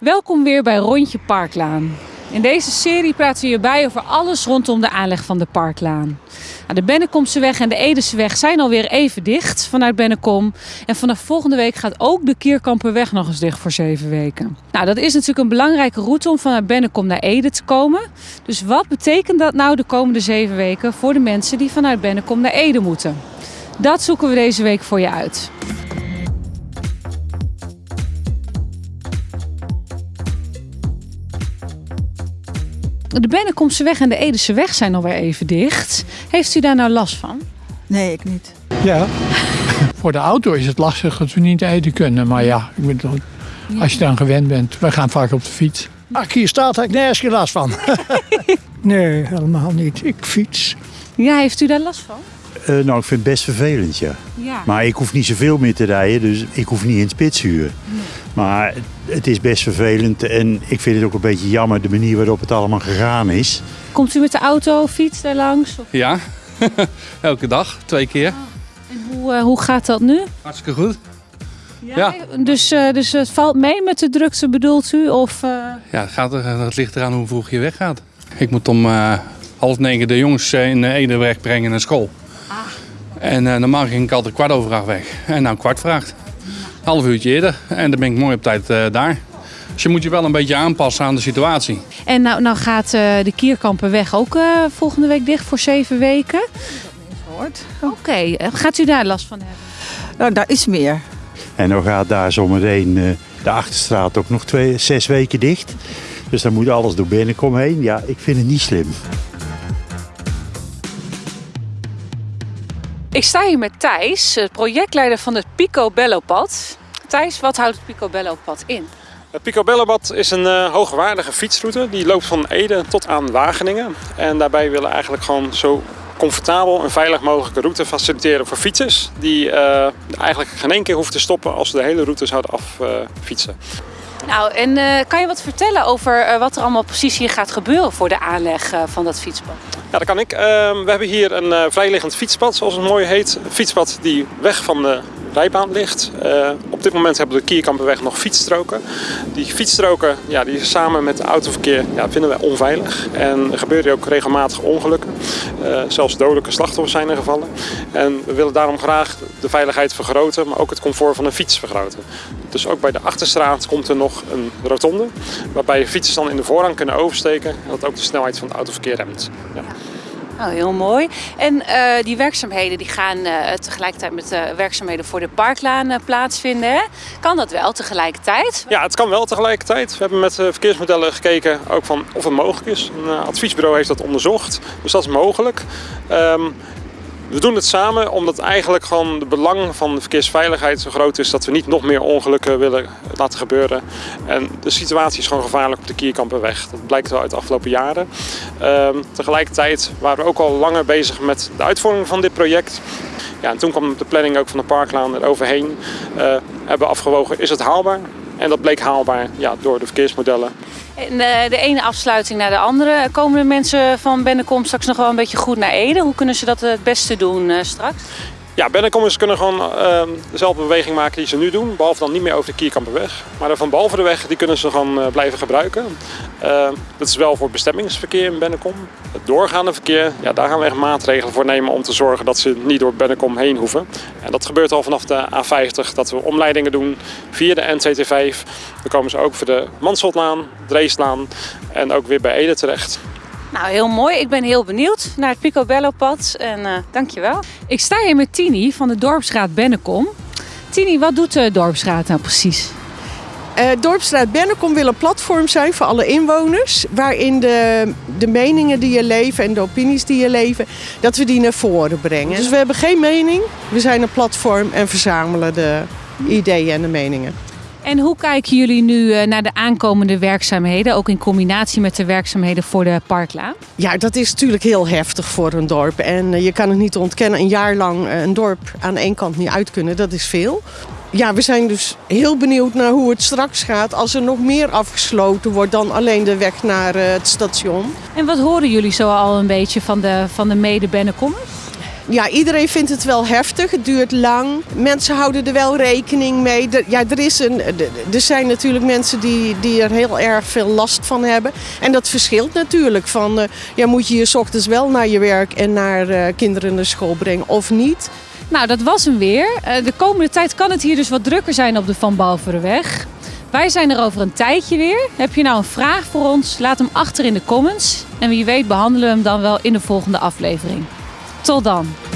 Welkom weer bij Rondje Parklaan. In deze serie praten we hierbij over alles rondom de aanleg van de Parklaan. Nou, de Bennekomseweg en de Edeseweg zijn alweer even dicht vanuit Bennekom. En vanaf volgende week gaat ook de Kierkamperweg nog eens dicht voor zeven weken. Nou, dat is natuurlijk een belangrijke route om vanuit Bennekom naar Ede te komen. Dus wat betekent dat nou de komende zeven weken voor de mensen die vanuit Bennekom naar Ede moeten? Dat zoeken we deze week voor je uit. De Bennekomse weg en de Edese weg zijn alweer even dicht. Heeft u daar nou last van? Nee, ik niet. Ja, voor de auto is het lastig dat we niet eten kunnen. Maar ja, ik bedoel, als je dan gewend bent. Wij gaan vaak op de fiets. Ik hier staat, heb ik nergens geen last van. nee, helemaal niet. Ik fiets. Ja, heeft u daar last van? Eh, nou, ik vind het best vervelend, ja. Ja. Maar ik hoef niet zoveel meer te rijden, dus ik hoef niet in het spitsuur. Maar het is best vervelend en ik vind het ook een beetje jammer de manier waarop het allemaal gegaan is. Komt u met de auto, fiets daar langs? Of- Ja, elke dag, twee keer. En hoe, eh, hoe gaat dat nu? Hartstikke goed. Ja. Dus, eh, dus het valt mee met de drukte bedoelt u? Of, eh, Ja, het, gaat er, het ligt eraan hoe vroeg je weggaat. Ik moet om eh, half negen de jongens in Ede wegbrengen naar school. En eh, normaal ging ik altijd kwart over acht weg. En nou kwart vraagt. Half uurtje eerder. En dan ben ik mooi op tijd eh, daar. Dus je moet je wel een beetje aanpassen aan de situatie. En nou, nou gaat eh, de Kierkamperweg ook eh, volgende week dicht voor zeven weken. Oké, gaat u daar last van hebben? Nou, daar is meer. En dan gaat daar zometeen eh, de Achterstraat ook nog twee, zes weken dicht. Dus dan moet alles door binnenkom heen. Ja, ik vind het niet slim. Ik sta hier met Thijs, eh, projectleider van het Picobello Pad. Thijs, wat houdt het Picobello Pad in? Het Picobello-bad is een eh, hoogwaardige fietsroute. Die loopt van Ede tot aan Wageningen. En daarbij willen we eigenlijk gewoon zo comfortabel en veilig mogelijke route faciliteren voor fietsers. Die eh, eigenlijk geen één keer hoeven te stoppen als ze de hele route zouden affietsen. Nou, en kan je wat vertellen over wat er allemaal precies hier gaat gebeuren voor de aanleg van dat fietspad? Ja, dat kan ik. Ehm, we hebben hier een eh, vrijliggend fietspad, zoals het mooi heet. Een fietspad die weg van de rijbaan ligt. Eh, op dit moment hebben we de Kierkamperweg nog fietsstroken. Die fietsstroken, ja, die samen met het autoverkeer, ja, vinden wij onveilig. En er gebeuren ook regelmatig ongelukken. Eh, zelfs dodelijke slachtoffers zijn er gevallen. En we willen daarom graag de veiligheid vergroten, maar ook het comfort van de fiets vergroten. Dus ook bij de Achterstraat komt er nog een rotonde, waarbij fietsers dan in de voorrang kunnen oversteken. En dat ook de snelheid van het autoverkeer remt. Ja. Nou, heel mooi. En eh, die werkzaamheden die gaan eh, tegelijkertijd met de werkzaamheden voor de parklaan eh, plaatsvinden. Hè? Kan dat wel tegelijkertijd? Ja, het kan wel tegelijkertijd. We hebben met eh, verkeersmodellen gekeken ook van of het mogelijk is. Een eh, adviesbureau heeft dat onderzocht, dus dat is mogelijk. Ehm, we doen het samen omdat eigenlijk gewoon de belang van de verkeersveiligheid zo groot is dat we niet nog meer ongelukken willen laten gebeuren. En de situatie is gewoon gevaarlijk op de Kierkamperweg. Dat blijkt wel uit de afgelopen jaren. Ehm, tegelijkertijd waren we ook al langer bezig met de uitvoering van dit project. Ja, en toen kwam de planning ook van de parklaan eroverheen. Eh hebben we afgewogen, is het haalbaar? En dat bleek haalbaar ja, door de verkeersmodellen. En eh, de ene afsluiting naar de andere. Komen de mensen van Bennekom straks nog wel een beetje goed naar Ede? Hoe kunnen ze dat het beste doen eh, straks? Ja, Bennekommers kunnen gewoon ehm, dezelfde beweging maken die ze nu doen. Behalve dan niet meer over de Kierkamperweg. Maar van behalve de weg, die kunnen ze gewoon eh, blijven gebruiken. Ehm, dat is wel voor bestemmingsverkeer in Bennekom. Het doorgaande verkeer, ja, daar gaan we echt maatregelen voor nemen om te zorgen dat ze niet door Bennekom heen hoeven. En dat gebeurt al vanaf de A50, dat we omleidingen doen via de N225. Dan komen ze ook voor de Mansholtlaan, Dreeslaan en ook weer bij Ede terecht. Nou, heel mooi. Ik ben heel benieuwd naar het Picobello pad. En eh dankjewel. Ik sta hier met Tini van de Dorpsraad Bennekom. Tini, wat doet de Dorpsraad nou precies? Eh Dorpsstraat Bennekom wil een platform zijn voor alle inwoners. Waarin de, de meningen die je leven en de opinies die je leven, dat we die naar voren brengen. Dus we hebben geen mening. We zijn een platform en verzamelen de ideeën en de meningen. En hoe kijken jullie nu eh, naar de aankomende werkzaamheden, ook in combinatie met de werkzaamheden voor de parklaan? Ja, dat is natuurlijk heel heftig voor een dorp. En eh, je kan het niet ontkennen, een jaar lang eh, een dorp aan één kant niet uit kunnen, dat is veel. Ja, we zijn dus heel benieuwd naar hoe het straks gaat als er nog meer afgesloten wordt dan alleen de weg naar het station. En wat horen jullie zo al een beetje van de, van de mede-Bennekommers? Ja, iedereen vindt het wel heftig. Het duurt lang. Mensen houden er wel rekening mee. Er, ja, er, is een, er zijn natuurlijk mensen die, die er heel erg veel last van hebben. En dat verschilt natuurlijk. Van, uh, ja, moet je je 's ochtends wel naar je werk en naar uh, kinderen naar school brengen of niet? Nou, dat was hem weer. Uh, de komende tijd kan het hier dus wat drukker zijn op de Van Balverenweg. Wij zijn er over een tijdje weer. Heb je nou een vraag voor ons? Laat hem achter in de comments. En wie weet behandelen we hem dan wel in de volgende aflevering. Tot dan!